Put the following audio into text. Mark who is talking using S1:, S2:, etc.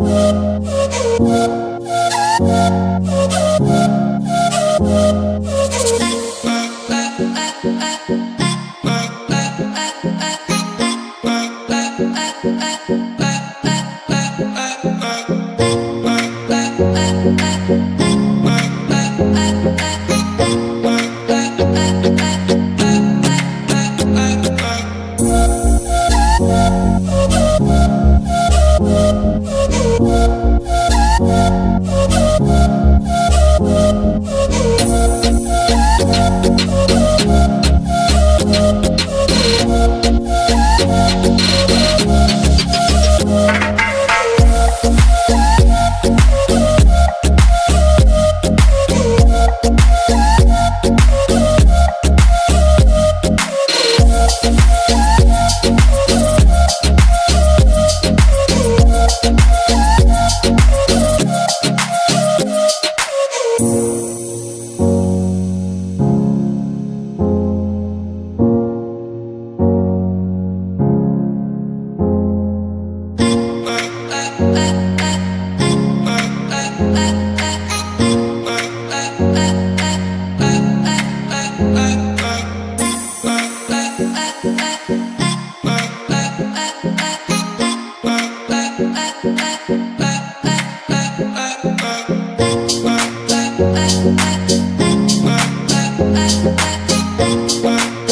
S1: Bye.
S2: Música